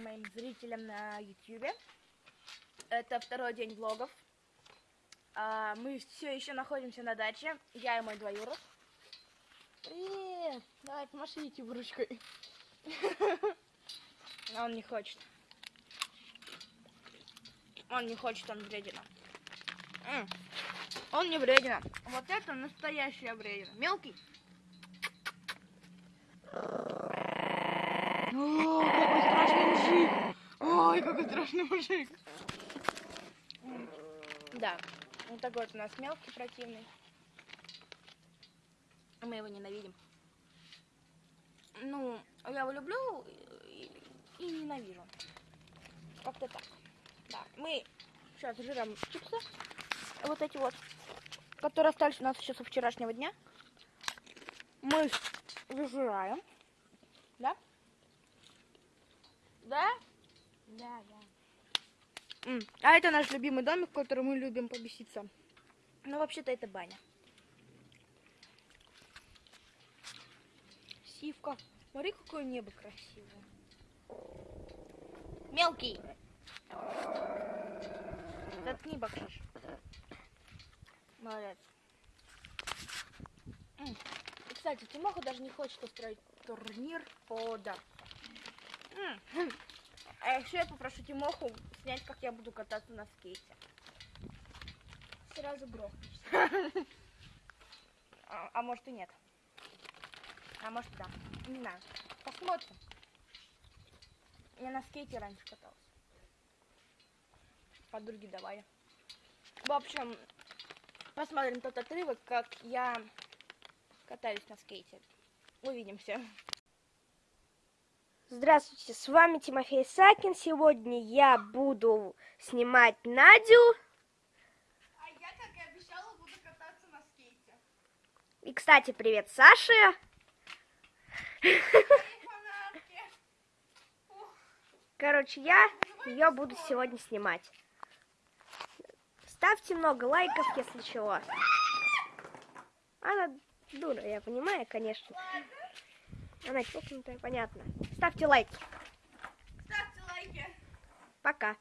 моим зрителям на YouTube. Это второй день влогов. А, мы все еще находимся на даче. Я и мой двоюрод. Привет! Давай, помашите ручкой. Он не хочет. Он не хочет, он вредина. Он не вредина. Вот это настоящая вредина. Мелкий. О, какой страшный мужик! Ой, какой страшный мужик! Да, вот такой вот у нас мелкий противный. Мы его ненавидим. Ну, я его люблю и, и ненавижу. Как-то так. Да, мы сейчас жрем чипсы. Вот эти вот, которые остались у нас еще со вчерашнего дня. Мы их выжираем. Да? Да? Да, да. А это наш любимый домик, в котором мы любим побеситься. Ну, вообще-то это баня. Сивка. Смотри, какое небо красивое. Мелкий. Заткни, бакшиш. Молодец. И, кстати, Тимоха даже не хочет устроить турнир по дарту. А еще я попрошу Тимоху снять, как я буду кататься на скейте. Сразу грохнешься. А, а может и нет. А может да. Не знаю. Посмотрим. Я на скейте раньше каталась. Подруги давали. В общем, посмотрим тот отрывок, как я катаюсь на скейте. Увидимся. Здравствуйте, с вами Тимофей Сакин. Сегодня я буду снимать Надю. А я, как и обещала, буду кататься на скейте. И, кстати, привет Саше. Короче, я ее буду сегодня снимать. Ставьте много лайков, если чего. Она дура, я понимаю, конечно. Она чокнутая, понятно. Ставьте лайки. Ставьте лайки. Пока.